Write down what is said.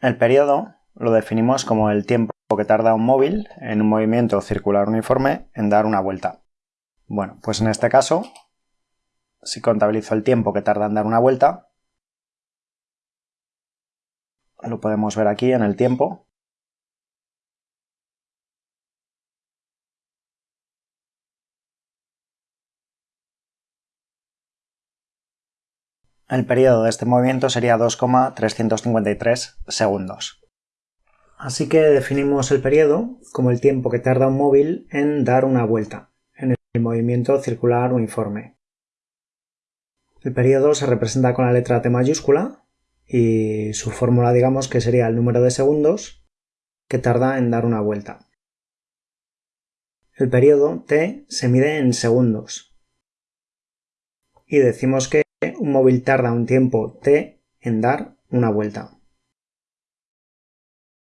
El periodo lo definimos como el tiempo que tarda un móvil en un movimiento circular uniforme en dar una vuelta. Bueno, pues en este caso, si contabilizo el tiempo que tarda en dar una vuelta, lo podemos ver aquí en el tiempo, El periodo de este movimiento sería 2,353 segundos. Así que definimos el periodo como el tiempo que tarda un móvil en dar una vuelta en el movimiento circular uniforme. El periodo se representa con la letra T mayúscula y su fórmula digamos que sería el número de segundos que tarda en dar una vuelta. El periodo T se mide en segundos y decimos que un móvil tarda un tiempo t en dar una vuelta.